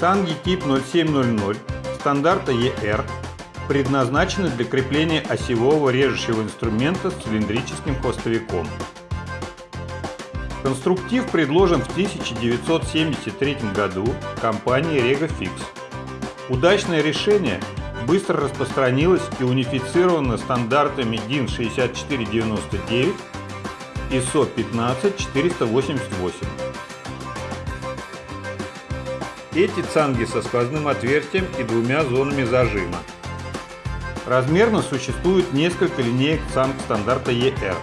Цанги тип 0700 стандарта ER предназначены для крепления осевого режущего инструмента с цилиндрическим хвостовиком. Конструктив предложен в 1973 году компанией RegoFix. Удачное решение быстро распространилось и унифицировано стандартами DIN 6499 ISO 15488. Эти цанги со сквозным отверстием и двумя зонами зажима. Размерно существует несколько линеек цанг стандарта ER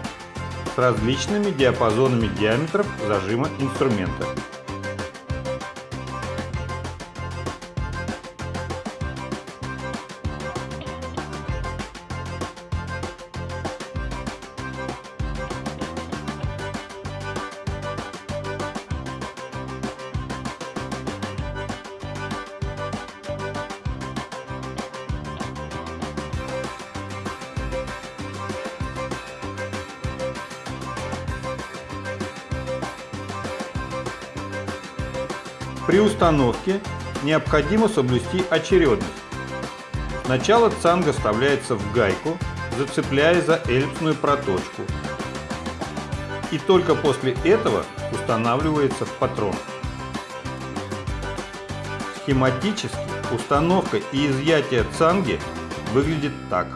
с различными диапазонами диаметров зажима инструмента. При установке необходимо соблюсти очередность. Сначала цанга вставляется в гайку, зацепляя за эллипсную проточку. И только после этого устанавливается в патрон. Схематически установка и изъятие цанги выглядит так.